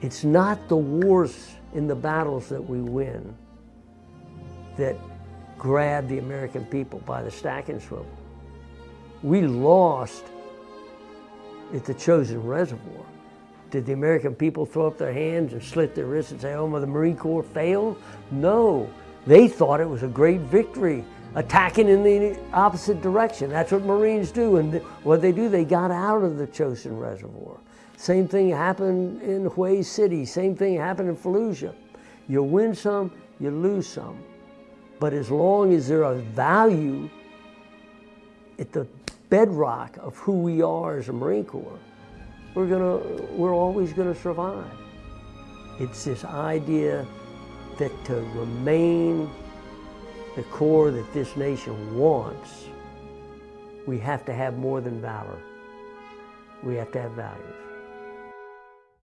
It's not the wars in the battles that we win that grab the American people by the stacking swivel. We lost at the Chosin Reservoir. Did the American people throw up their hands and slit their wrists and say, oh, the Marine Corps failed? No, they thought it was a great victory, attacking in the opposite direction. That's what Marines do. And what they do, they got out of the Chosin Reservoir. Same thing happened in Hue City. Same thing happened in Fallujah. You win some, you lose some. But as long as there is value at the bedrock of who we are as a Marine Corps, we're, gonna, we're always going to survive. It's this idea that to remain the core that this nation wants, we have to have more than valor. We have to have values.